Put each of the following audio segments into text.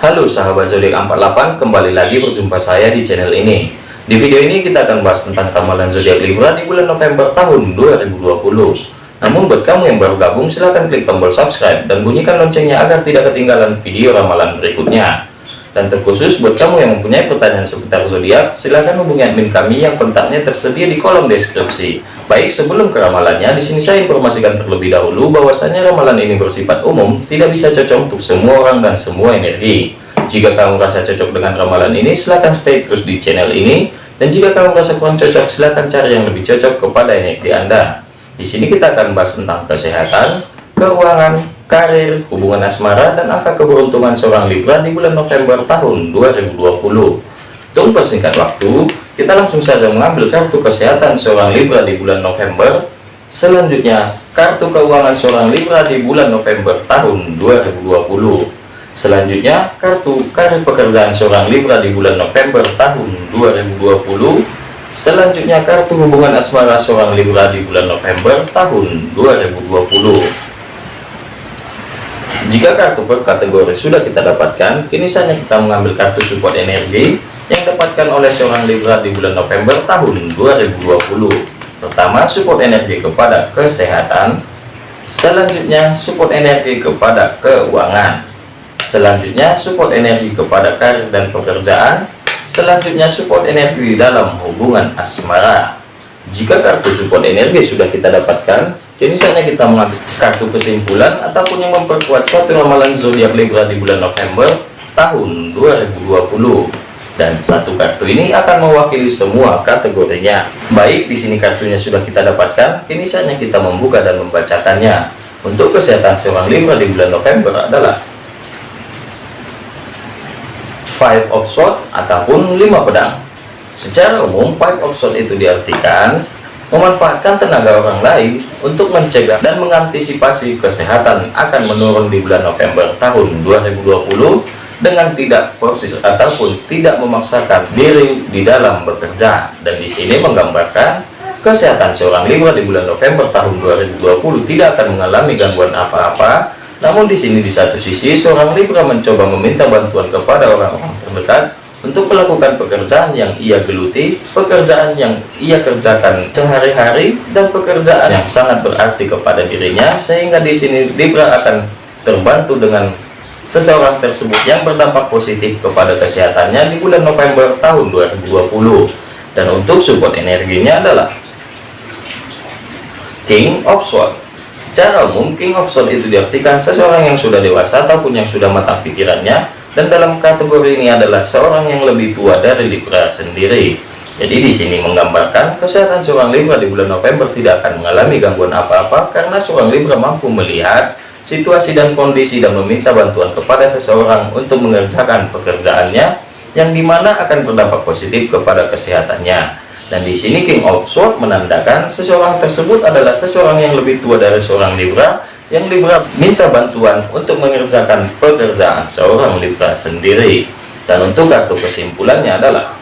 Halo sahabat zodiak 48 kembali lagi berjumpa saya di channel ini. Di video ini kita akan bahas tentang ramalan zodiak Libra di bulan November tahun 2020 namun buat kamu yang baru gabung silahkan klik tombol subscribe dan bunyikan loncengnya agar tidak ketinggalan video ramalan berikutnya dan terkhusus buat kamu yang mempunyai pertanyaan seputar zodiak, silahkan hubungi admin kami yang kontaknya tersedia di kolom deskripsi. Baik, sebelum ke ramalannya, di sini saya informasikan terlebih dahulu bahwasanya ramalan ini bersifat umum, tidak bisa cocok untuk semua orang dan semua energi. Jika kamu merasa cocok dengan ramalan ini, silahkan stay terus di channel ini. Dan jika kamu merasa kurang cocok, silahkan cari yang lebih cocok kepada energi Anda. Di sini kita akan bahas tentang kesehatan, keuangan, karir, hubungan asmara, dan angka keberuntungan seorang Libra di bulan November tahun 2020. Untuk persingkat waktu, kita langsung saja mengambil kartu kesehatan seorang Libra di bulan November. Selanjutnya, kartu keuangan seorang Libra di bulan November tahun 2020. Selanjutnya, kartu karir pekerjaan seorang Libra di bulan November tahun 2020. Selanjutnya, kartu hubungan asmara seorang Libra di bulan November tahun 2020. Jika kartu per kategori sudah kita dapatkan, kini saatnya kita mengambil kartu support energi yang dapatkan oleh seorang Libra di bulan November tahun 2020. Pertama, support energi kepada kesehatan. Selanjutnya, support energi kepada keuangan. Selanjutnya, support energi kepada karir dan pekerjaan. Selanjutnya, support energi dalam hubungan asmara. Jika kartu support energi sudah kita dapatkan, Kini saatnya kita mengambil kartu kesimpulan ataupun yang memperkuat suatu ramalan zodiak Libra di bulan November tahun 2020. Dan satu kartu ini akan mewakili semua kategorinya. Baik, di sini kartunya sudah kita dapatkan, kini saatnya kita membuka dan membacakannya. Untuk kesehatan seorang Libra di bulan November adalah Five of Swords ataupun lima pedang. Secara umum, Five of Swords itu diartikan memanfaatkan tenaga orang lain untuk mencegah dan mengantisipasi kesehatan akan menurun di bulan November tahun 2020 dengan tidak proses ataupun tidak memaksakan diri di dalam bekerja. Dan di sini menggambarkan kesehatan seorang Libra di bulan November tahun 2020 tidak akan mengalami gangguan apa-apa. Namun di sini di satu sisi seorang Libra mencoba meminta bantuan kepada orang-orang terdekat untuk melakukan pekerjaan yang ia geluti, pekerjaan yang ia kerjakan sehari-hari, dan pekerjaan yang sangat berarti kepada dirinya, sehingga di sini Libra akan terbantu dengan seseorang tersebut yang berdampak positif kepada kesehatannya di bulan November tahun 2020. Dan untuk support energinya adalah King of Swords. Secara umum, King of Swords itu diartikan seseorang yang sudah dewasa ataupun yang sudah matang pikirannya, dan dalam kategori ini adalah seorang yang lebih tua dari Libra sendiri. Jadi di sini menggambarkan kesehatan seorang Libra di bulan November tidak akan mengalami gangguan apa-apa karena seorang Libra mampu melihat situasi dan kondisi dan meminta bantuan kepada seseorang untuk mengerjakan pekerjaannya yang di mana akan berdampak positif kepada kesehatannya. Dan di sini King of Swords menandakan seseorang tersebut adalah seseorang yang lebih tua dari seorang Libra yang minta bantuan untuk mengerjakan pekerjaan seorang Libra sendiri. Dan untuk kartu kesimpulannya adalah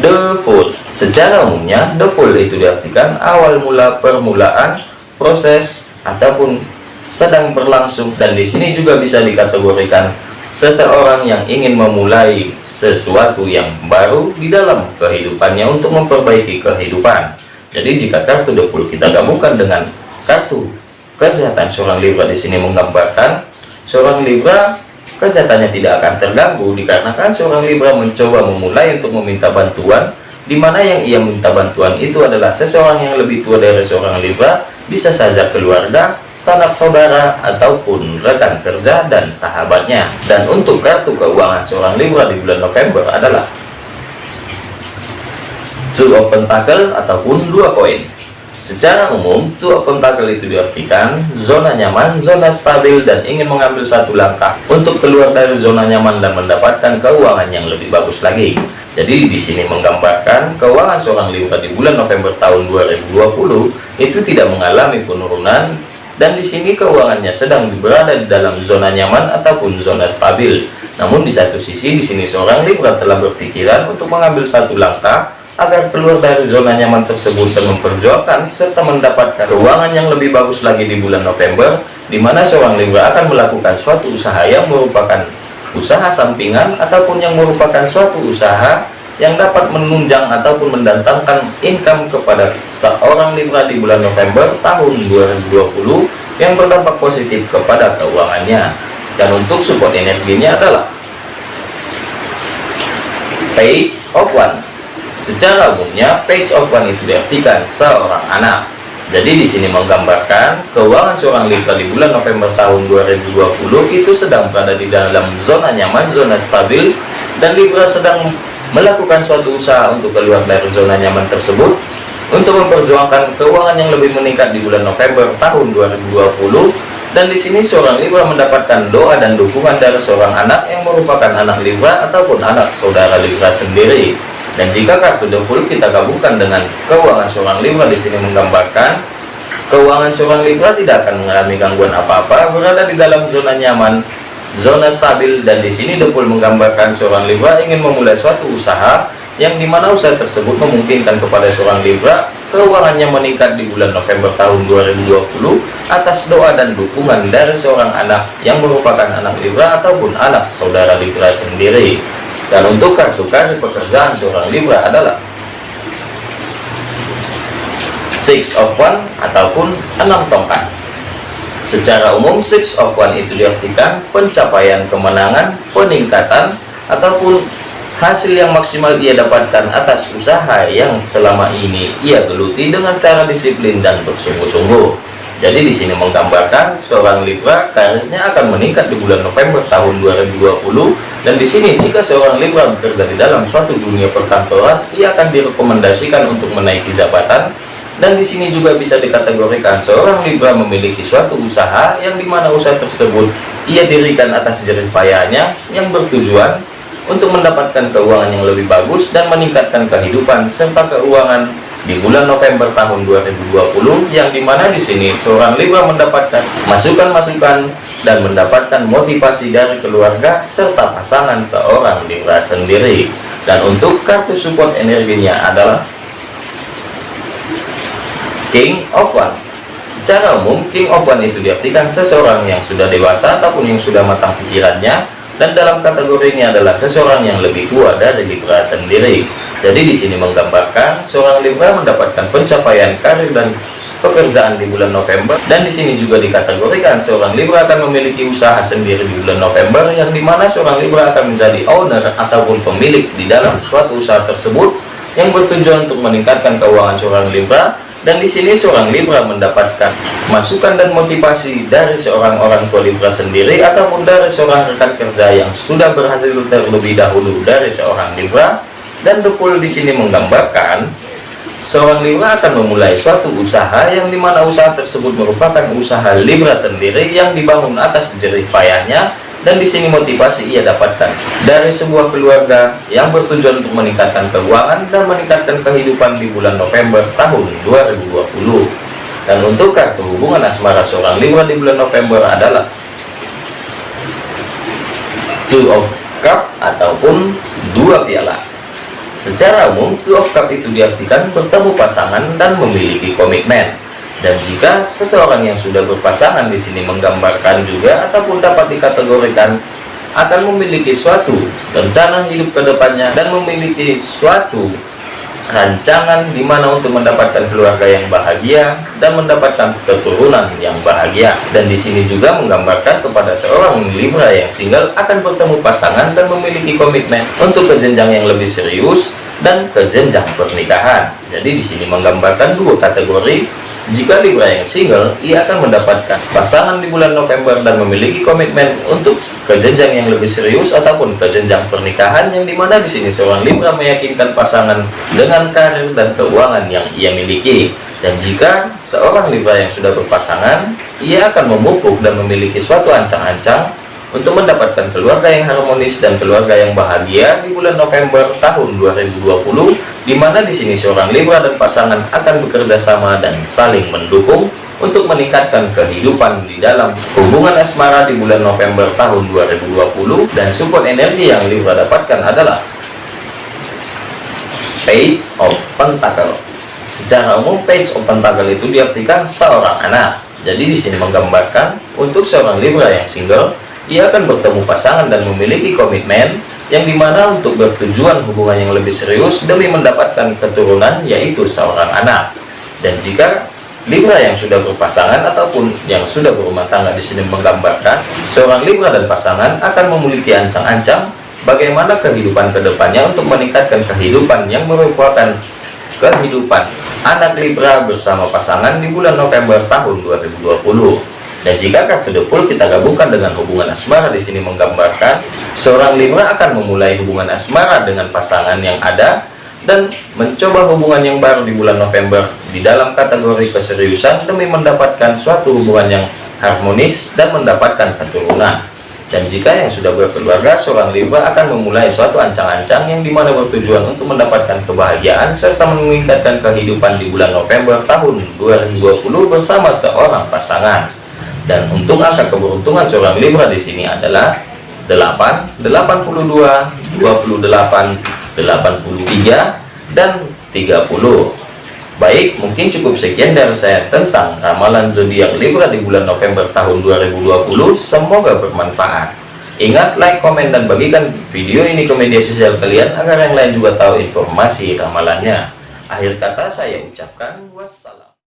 The Fool secara umumnya The Fool itu diartikan awal mula permulaan proses ataupun sedang berlangsung. Dan di sini juga bisa dikategorikan seseorang yang ingin memulai sesuatu yang baru di dalam kehidupannya untuk memperbaiki kehidupan. Jadi jika kartu The Fool kita gabungkan dengan kartu kesehatan seorang Libra di sini menggambarkan seorang Libra kesehatannya tidak akan terganggu dikarenakan seorang Libra mencoba memulai untuk meminta bantuan di mana yang ia minta bantuan itu adalah seseorang yang lebih tua dari seorang Libra bisa saja keluarga sanak saudara ataupun rekan kerja dan sahabatnya. Dan untuk kartu keuangan seorang Libra di bulan November adalah Two of Pentacle ataupun dua koin Secara umum, tua pentakel itu diartikan zona nyaman, zona stabil, dan ingin mengambil satu langkah untuk keluar dari zona nyaman dan mendapatkan keuangan yang lebih bagus lagi. Jadi di sini menggambarkan keuangan seorang Libra di bulan November tahun 2020 itu tidak mengalami penurunan dan di sini keuangannya sedang berada di dalam zona nyaman ataupun zona stabil. Namun di satu sisi di sini seorang Libra telah berpikiran untuk mengambil satu langkah agar keluar dari zona nyaman tersebut dan memperjuangkan serta mendapatkan keuangan yang lebih bagus lagi di bulan November di mana seorang Libra akan melakukan suatu usaha yang merupakan usaha sampingan ataupun yang merupakan suatu usaha yang dapat menunjang ataupun mendatangkan income kepada seorang Libra di bulan November tahun 2020 yang berdampak positif kepada keuangannya. Dan untuk support energinya adalah page of one Secara umumnya, page of one itu diartikan seorang anak. Jadi di sini menggambarkan keuangan seorang Libra di bulan November tahun 2020 itu sedang berada di dalam zona nyaman, zona stabil, dan Libra sedang melakukan suatu usaha untuk keluar dari zona nyaman tersebut untuk memperjuangkan keuangan yang lebih meningkat di bulan November tahun 2020 dan di sini seorang Libra mendapatkan doa dan dukungan dari seorang anak yang merupakan anak Libra ataupun anak saudara Libra sendiri dan jika kartu full kita gabungkan dengan keuangan seorang Libra di sini menggambarkan keuangan seorang Libra tidak akan mengalami gangguan apa-apa, berada di dalam zona nyaman, zona stabil dan di sini full menggambarkan seorang Libra ingin memulai suatu usaha yang di mana usaha tersebut memungkinkan kepada seorang Libra keuangannya meningkat di bulan November tahun 2020 atas doa dan dukungan dari seorang anak yang merupakan anak Libra ataupun anak saudara Libra sendiri dan untuk kartu kartu pekerjaan seorang Libra adalah six of one ataupun enam tongkat. Secara umum six of one itu diartikan pencapaian kemenangan peningkatan ataupun hasil yang maksimal ia dapatkan atas usaha yang selama ini ia geluti dengan cara disiplin dan bersungguh-sungguh jadi di sini menggambarkan seorang Libra karirnya akan meningkat di bulan November tahun 2020 dan di sini jika seorang Libra bekerja di dalam suatu dunia perkantoran, ia akan direkomendasikan untuk menaiki jabatan. Dan di sini juga bisa dikategorikan seorang Libra memiliki suatu usaha yang di mana usaha tersebut ia dirikan atas jerih payahnya yang bertujuan untuk mendapatkan keuangan yang lebih bagus dan meningkatkan kehidupan serta keuangan di bulan November tahun 2020 yang di mana di sini seorang Libra mendapatkan masukan-masukan dan mendapatkan motivasi dari keluarga serta pasangan seorang Libra sendiri. Dan untuk kartu support energinya adalah King of One secara umum King of One itu diartikan seseorang yang sudah dewasa ataupun yang sudah matang pikirannya dan dalam kategori ini adalah seseorang yang lebih tua dari Libra sendiri. Jadi di sini menggambarkan seorang Libra mendapatkan pencapaian karir dan pekerjaan di bulan November dan di sini juga dikategorikan seorang Libra akan memiliki usaha sendiri di bulan November yang di mana seorang Libra akan menjadi owner ataupun pemilik di dalam suatu usaha tersebut yang bertujuan untuk meningkatkan keuangan seorang Libra dan di sini seorang Libra mendapatkan masukan dan motivasi dari seorang orang tua Libra sendiri ataupun dari seorang rekan kerja yang sudah berhasil terlebih dahulu dari seorang Libra. Dan Depul di sini menggambarkan seorang Libra akan memulai suatu usaha yang di mana usaha tersebut merupakan usaha Libra sendiri yang dibangun atas jerih payahnya dan di sini motivasi ia dapatkan dari sebuah keluarga yang bertujuan untuk meningkatkan keuangan dan meningkatkan kehidupan di bulan November tahun 2020 dan untuk kartu hubungan asmara seorang Libra di bulan November adalah two of cup ataupun dua piala. Secara umum two of cup itu diartikan bertemu pasangan dan memiliki komitmen dan jika seseorang yang sudah berpasangan di sini menggambarkan juga ataupun dapat dikategorikan akan memiliki suatu rencana hidup ke depannya dan memiliki suatu rancangan di mana untuk mendapatkan keluarga yang bahagia dan mendapatkan keturunan yang bahagia. Dan di sini juga menggambarkan kepada seorang Libra yang single akan bertemu pasangan dan memiliki komitmen untuk ke jenjang yang lebih serius dan ke jenjang pernikahan. Jadi di sini menggambarkan dua kategori jika Libra yang single, ia akan mendapatkan pasangan di bulan November dan memiliki komitmen untuk ke jenjang yang lebih serius ataupun ke jenjang pernikahan yang di mana di sini seorang Libra meyakinkan pasangan dengan karir dan keuangan yang ia miliki. Dan jika seorang Libra yang sudah berpasangan, ia akan memupuk dan memiliki suatu ancang-ancang untuk mendapatkan keluarga yang harmonis dan keluarga yang bahagia di bulan November tahun 2020 di mana di sini seorang Libra dan pasangan akan bekerja sama dan saling mendukung untuk meningkatkan kehidupan di dalam hubungan asmara di bulan November tahun 2020 dan support energi yang Libra dapatkan adalah page of pentacle. Secara umum page of pentacle itu diartikan seorang anak. Jadi di sini menggambarkan untuk seorang Libra yang single ia akan bertemu pasangan dan memiliki komitmen yang di mana untuk bertujuan hubungan yang lebih serius demi mendapatkan keturunan yaitu seorang anak. Dan jika Libra yang sudah berpasangan ataupun yang sudah berumah tangga di sini menggambarkan seorang Libra dan pasangan akan memiliki ancang-ancang bagaimana kehidupan ke depannya untuk meningkatkan kehidupan yang merupakan kehidupan anak Libra bersama pasangan di bulan November tahun 2020 dan jika kartu depul kita gabungkan dengan hubungan asmara. Di sini menggambarkan seorang Libra akan memulai hubungan asmara dengan pasangan yang ada dan mencoba hubungan yang baru di bulan November. Di dalam kategori keseriusan demi mendapatkan suatu hubungan yang harmonis dan mendapatkan keturunan. Dan jika yang sudah berkeluarga seorang Libra akan memulai suatu ancang-ancang yang di mana bertujuan untuk mendapatkan kebahagiaan serta meningkatkan kehidupan di bulan November tahun 2020 bersama seorang pasangan dan untuk angka keberuntungan seorang Libra di sini adalah 8 82 28 83 dan 30 Baik, mungkin cukup sekian dari saya tentang ramalan zodiak Libra di bulan November tahun 2020. Semoga bermanfaat. Ingat, like, komen, dan bagikan video ini ke media sosial kalian agar yang lain juga tahu informasi ramalannya. Akhir kata saya ucapkan wassalam.